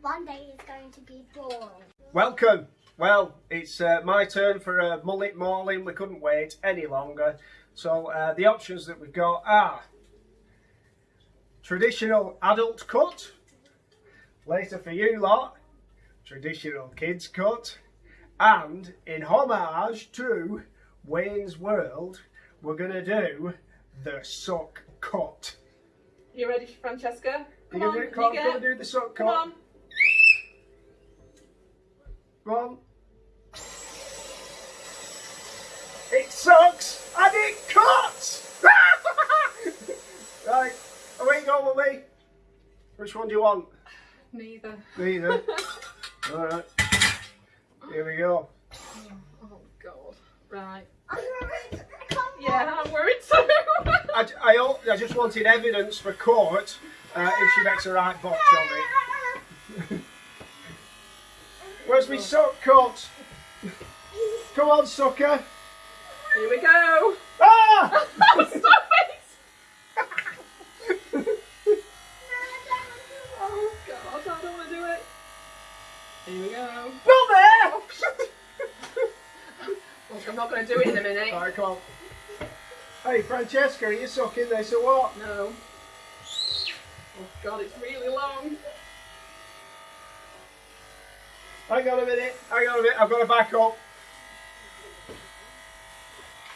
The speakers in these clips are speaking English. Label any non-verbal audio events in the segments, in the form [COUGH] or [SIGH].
one day is going to be boring. Welcome. Well, it's uh, my turn for a mullet mauling. We couldn't wait any longer. So uh, the options that we've got are traditional adult cut. Later for you lot, traditional kids cut. And in homage to Wayne's World, we're going to do the Suck Kut. You ready, Francesca? Come You're on, going you to do the sock Come cut. on. Go. It sucks and it cuts! [LAUGHS] right, away you go with me. Which one do you want? Neither. Neither. [LAUGHS] Alright. Here we go. Oh God. Right. I'm worried. Yeah, I'm worried too. [LAUGHS] I, I, I just wanted evidence for court uh, if she makes a right botch of it. Where's my Suck Kut? Come on, sucker. Here we go. Ah! [LAUGHS] Stop it! Oh God, I don't want to do it. Here we go. Not there! Look, I'm not going to do it in a minute. Alright, come on. Hey, Francesca, are you sucking this or what? No. Oh God, it's really long. Hang on a minute, hang on a minute, I've got to back up.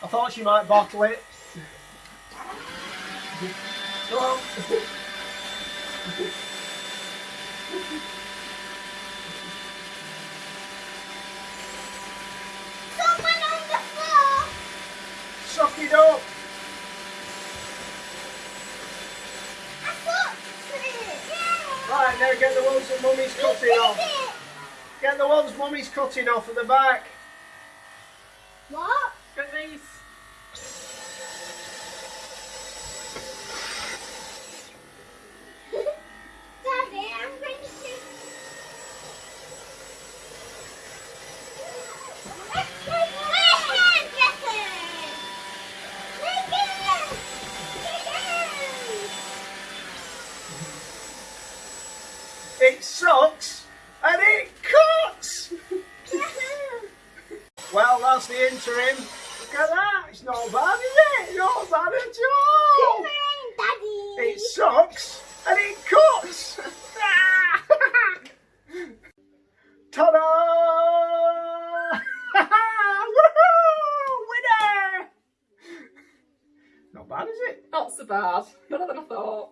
I thought she might bottle it. Come on. Someone on the floor. Suck it up. I thought it. Yeah. Right, now get the ones that mummy's cutting off. It. Get the ones mummy's cutting off at the back. What? Get these. Daddy, I'm going to. Let's go ahead, Jesse. Take it. Take It sucks and it Well, that's the interim. Look at that. It's not bad, is it? Not bad at all. Daddy. It sucks and it cuts. [LAUGHS] Ta-da! [LAUGHS] Winner! Not bad, is it? Not so bad. Better than I thought.